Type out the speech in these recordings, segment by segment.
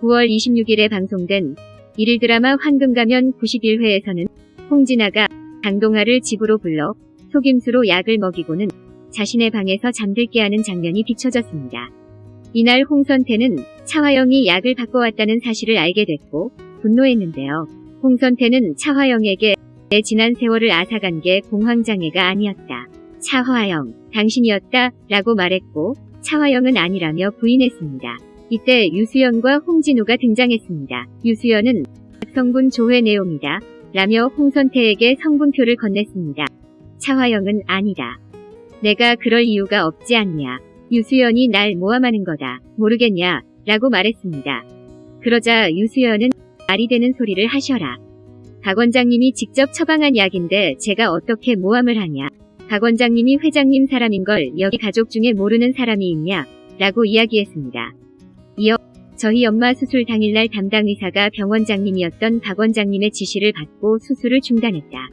9월 26일에 방송된 일일 드라마 황금가면 91회에서는 홍진아가 강동아를 집으로 불러 속임수로 약을 먹이고는 자신의 방에서 잠들게 하는 장면이 비춰졌습니다. 이날 홍선태는 차화영이 약을 바꿔왔다는 사실을 알게 됐고 분노했는데요. 홍선태는 차화영에게 내 지난 세월을 앗아간 게 공황장애가 아니었다. 차화영, 당신이었다 라고 말했고 차화영은 아니라며 부인했습니다. 이때 유수연과 홍진우가 등장했습니다. 유수연은 성분 조회 내용이다 라며 홍선태에게 성분표를 건넸습니다. 차화영은 아니다. 내가 그럴 이유가 없지 않냐. 유수연이 날 모함하는 거다. 모르겠냐. 라고 말했습니다. 그러자 유수연은 말이 되는 소리를 하셔라. 박 원장님이 직접 처방한 약인데 제가 어떻게 모함을 하냐. 박 원장님이 회장님 사람인 걸 여기 가족 중에 모르는 사람이 있냐. 라고 이야기했습니다. 저희 엄마 수술 당일날 담당 의사가 병원장님이었던 박 원장님의 지시를 받고 수술을 중단했다.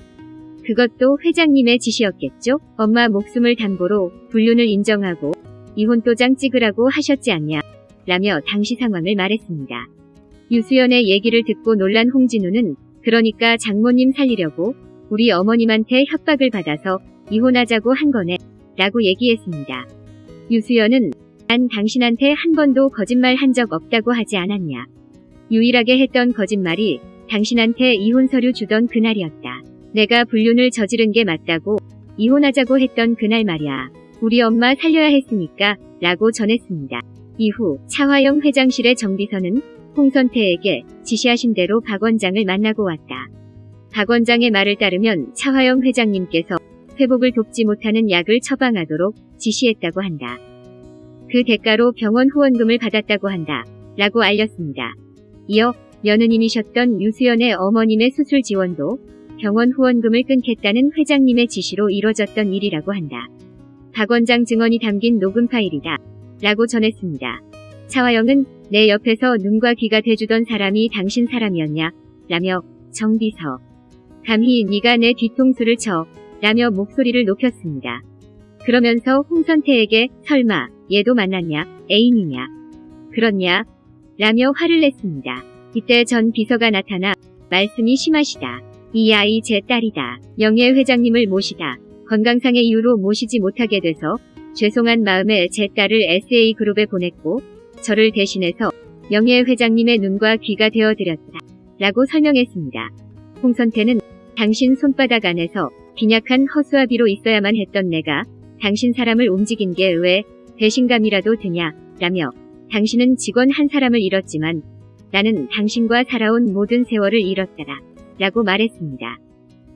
그것도 회장님의 지시였겠죠? 엄마 목숨을 담보로 불륜을 인정하고 이혼도장 찍으라고 하셨지 않냐? 라며 당시 상황을 말했습니다. 유수연의 얘기를 듣고 놀란 홍진우는 그러니까 장모님 살리려고 우리 어머님한테 협박을 받아서 이혼하자고 한 거네 라고 얘기했습니다. 유수연은 난 당신한테 한 번도 거짓말 한 적 없다고 하지 않았냐. 유일하게 했던 거짓말이 당신한테 이혼 서류 주던 그날이었다. 내가 불륜을 저지른 게 맞다고 이혼하자고 했던 그날 말이야. 우리 엄마 살려야 했으니까 라고 전했습니다. 이후 차화영 회장실의 정비서는 홍선태에게 지시하신 대로 박 원장을 만나고 왔다. 박 원장의 말을 따르면 차화영 회장님께서 회복을 돕지 못하는 약을 처방하도록 지시했다고 한다. 그 대가로 병원 후원금을 받았다고 한다. 라고 알렸습니다. 이어 며느님이셨던 유수연의 어머님의 수술 지원도 병원 후원금을 끊겠다는 회장님의 지시로 이뤄졌던 일이라고 한다. 박 원장 증언이 담긴 녹음 파일이다. 라고 전했습니다. 차화영은 내 옆에서 눈과 귀가 돼주던 사람이 당신 사람이었냐? 라며 정비서. 감히 네가 내 뒤통수를 쳐. 라며 목소리를 높였습니다. 그러면서 홍선태에게 설마 얘도 만났냐? 애인이냐? 그렇냐? 라며 화를 냈습니다. 이때 전 비서가 나타나 말씀이 심하시다. 이 아이 제 딸이다. 영예 회장님을 모시다. 건강상의 이유로 모시지 못하게 돼서 죄송한 마음에 제 딸을 SA그룹에 보냈고 저를 대신해서 영예 회장님의 눈과 귀가 되어드렸다. 라고 설명했습니다. 홍선태는 당신 손바닥 안에서 빈약한 허수아비로 있어야만 했던 내가 당신 사람을 움직인 게 왜 배신감이라도 드냐 라며 당신은 직원 한 사람을 잃었지만 나는 당신과 살아온 모든 세월을 잃었다라 라고 말했습니다.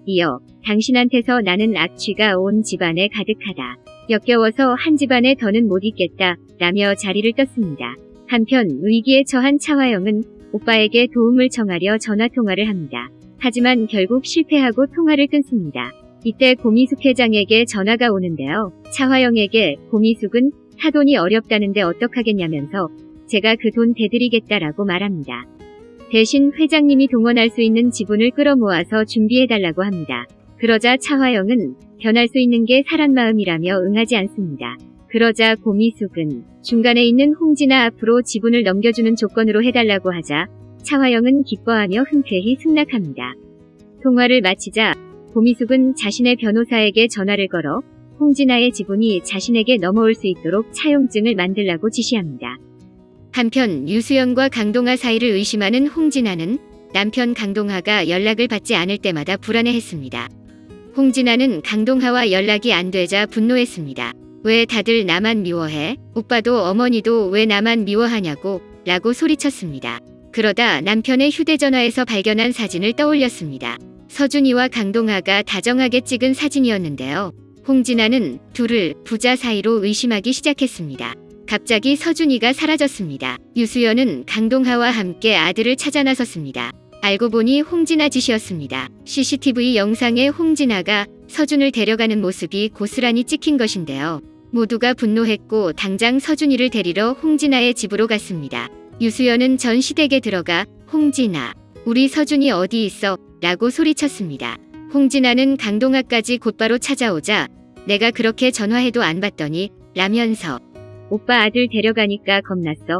이어 당신한테서 나는 악취가 온 집안에 가득하다. 역겨워서 한 집안에 더는 못 있겠다 라며 자리를 떴습니다. 한편 위기에 처한 차화영은 오빠에게 도움을 청하려 전화통화를 합니다. 하지만 결국 실패하고 통화를 끊습니다. 이때 고미숙 회장에게 전화가 오는데요. 차화영에게 고미숙은 사돈이 어렵다는데 어떡하겠냐면서 제가 그 돈 대드리겠다라고 말합니다. 대신 회장님이 동원할 수 있는 지분을 끌어모아서 준비해달라고 합니다. 그러자 차화영은 변할 수 있는 게 사람 마음이라며 응하지 않습니다. 그러자 고미숙은 중간에 있는 홍진아 앞으로 지분을 넘겨주는 조건으로 해달라고 하자 차화영은 기뻐하며 흔쾌히 승낙합니다. 통화를 마치자 고미숙은 자신의 변호사에게 전화를 걸어 홍진아의 지분이 자신에게 넘어올 수 있도록 차용증을 만들라고 지시합니다. 한편 유수연과 강동아 사이를 의심하는 홍진아는 남편 강동하가 연락을 받지 않을 때마다 불안해했습니다. 홍진아는 강동하와 연락이 안 되자 분노했습니다. 왜 다들 나만 미워해? 오빠도 어머니도 왜 나만 미워하냐고 라고 소리쳤습니다. 그러다 남편의 휴대전화에서 발견한 사진을 떠올렸습니다. 서준이와 강동하가 다정하게 찍은 사진이었는데요. 홍진아는 둘을 부자 사이로 의심하기 시작했습니다. 갑자기 서준이가 사라졌습니다. 유수연은 강동하와 함께 아들을 찾아 나섰습니다. 알고 보니 홍진아 짓이었습니다. CCTV 영상에 홍진아가 서준을 데려가는 모습이 고스란히 찍힌 것인데요. 모두가 분노했고 당장 서준이를 데리러 홍진아의 집으로 갔습니다. 유수연은 전 시댁에 들어가 홍진아, 우리 서준이 어디 있어? 라고 소리쳤습니다. 홍진아는 강동아까지 곧바로 찾아오자 내가 그렇게 전화해도 안 받더니 라면서 오빠 아들 데려가니까 겁났어.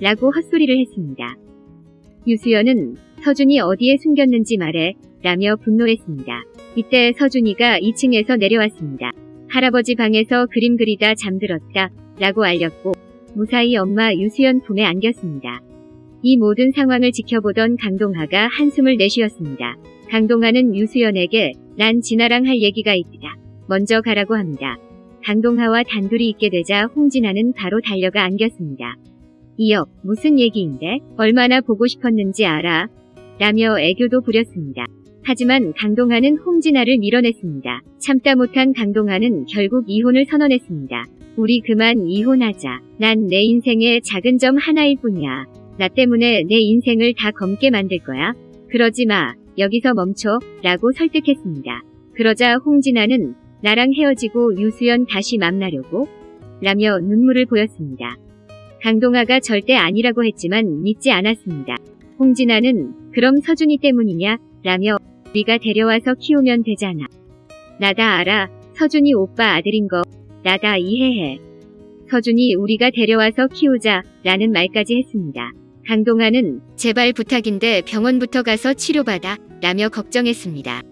라고 헛소리를 했습니다. 유수연은 서준이 어디에 숨겼는지 말해 라며 분노했습니다. 이때 서준이가 2층에서 내려왔습니다. 할아버지 방에서 그림 그리다 잠들었다 라고 알렸고 무사히 엄마 유수연 품에 안겼습니다. 이 모든 상황을 지켜보던 강동하가 한숨을 내쉬었습니다. 강동하는 유수연에게 난 진아랑 할 얘기가 있다. 먼저 가라고 합니다. 강동하와 단둘이 있게 되자 홍진아는 바로 달려가 안겼습니다. 이어 무슨 얘기인데 얼마나 보고 싶었는지 알아? 라며 애교도 부렸습니다. 하지만 강동하는 홍진아를 밀어냈습니다. 참다 못한 강동하는 결국 이혼을 선언했습니다. 우리 그만 이혼하자. 난 내 인생의 작은 점 하나일 뿐이야. 나 때문에 내 인생을 다 검게 만들 거야. 그러지 마. 여기서 멈춰. 라고 설득했습니다. 그러자 홍진아는 나랑 헤어지고 유수연 다시 만나려고? 라며 눈물을 보였습니다. 강동아가 절대 아니라고 했지만 믿지 않았습니다. 홍진아는 그럼 서준이 때문이냐? 라며 우리가 데려와서 키우면 되잖아. 나 다 알아. 서준이 오빠 아들인 거. 나 다 이해해. 서준이 우리가 데려와서 키우자. 라는 말까지 했습니다. 강동아는 제발 부탁인데 병원부터 가서 치료받아. 라며 걱정했습니다.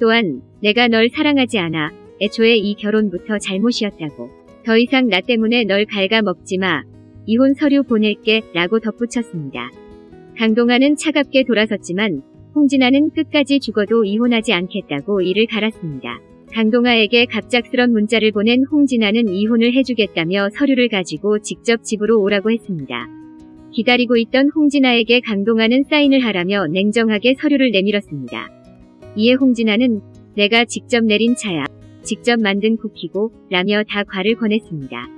또한 내가 널 사랑하지 않아. 애초에 이 결혼부터 잘못이었다고. 더 이상 나 때문에 널 갉아먹지 마. 이혼 서류 보낼게. 라고 덧붙였습니다. 강동아는 차갑게 돌아섰지만 홍진아는 끝까지 죽어도 이혼하지 않겠다고 이를 갈았습니다. 강동아에게 갑작스런 문자를 보낸 홍진아는 이혼을 해주겠다며 서류를 가지고 직접 집으로 오라고 했습니다. 기다리고 있던 홍진아에게 강동아는 사인을 하라며 냉정하게 서류를 내밀었습니다. 이에 홍진아는 내가 직접 내린 차야. 직접 만든 쿠키고 라며 다 과를 권했습니다.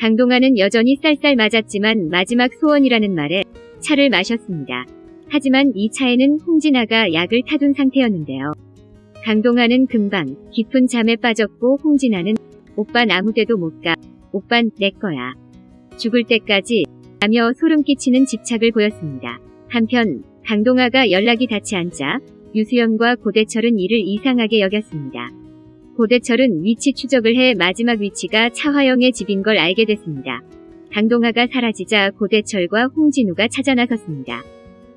강동아는 여전히 쌀쌀 맞았지만 마지막 소원이라는 말에 차를 마셨습니다. 하지만 이 차에는 홍진아가 약을 타둔 상태였는데요. 강동아는 금방 깊은 잠에 빠졌고 홍진아는 오빤 아무데도 못 가. 오빤 내 거야. 죽을 때까지 라며 소름 끼치는 집착을 보였습니다. 한편 강동아가 연락이 닿지 않자 유수연과 고대철은 이를 이상하게 여겼습니다. 고대철은 위치 추적을 해 마지막 위치가 차화영의 집인 걸 알게 됐습니다. 강동아가 사라지자 고대철과 홍진우가 찾아 나섰습니다.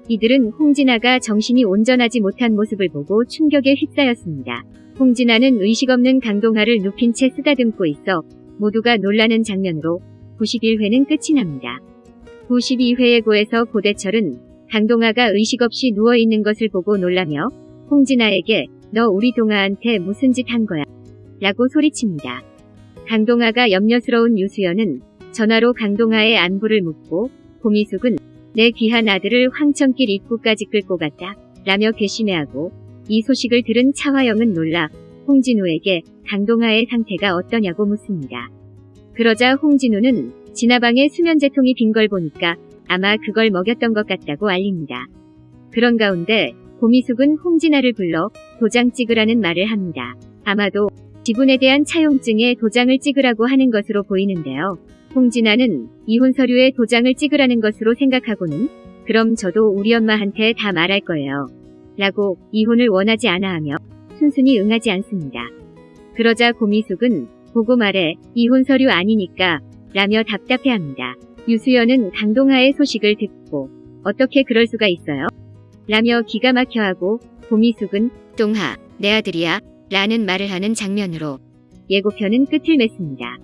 이들은 홍진아가 정신이 온전하지 못한 모습을 보고 충격에 휩싸였습니다. 홍진아는 의식 없는 강동아를 눕힌 채 쓰다듬고 있어 모두가 놀라는 장면으로 91회는 끝이 납니다. 92회에 고에서 고대철은 강동아가 의식 없이 누워있는 것을 보고 놀라며 홍진아에게 너 우리 동아한테 무슨 짓 한 거야? 라고 소리칩니다. 강동아가 염려스러운 유수연은 전화로 강동아의 안부를 묻고 고미숙은 내 귀한 아들을 황천길 입구까지 끌고 갔다. 라며 괘씸해하고 이 소식을 들은 차화영은 놀라 홍진우에게 강동아의 상태가 어떠냐고 묻습니다. 그러자 홍진우는 진화방에 수면제통이 빈 걸 보니까 아마 그걸 먹였던 것 같다고 알립니다. 그런 가운데 고미숙은 홍진아를 불러 도장 찍으라는 말을 합니다. 아마도 지분에 대한 차용증에 도장을 찍으라고 하는 것으로 보이는데요. 홍진아는 이혼 서류에 도장을 찍으라는 것으로 생각하고는 그럼 저도 우리 엄마한테 다 말할 거예요. 라고 이혼을 원하지 않아 하며 순순히 응하지 않습니다. 그러자 고미숙은 보고 말해 이혼 서류 아니니까 라며 답답해합니다. 유수연은 강동하의 소식을 듣고 어떻게 그럴 수가 있어요? 라며 기가 막혀하고 고미숙은 동하 내 아들이야 라는 말을 하는 장면으로 예고편은 끝을 맺습니다.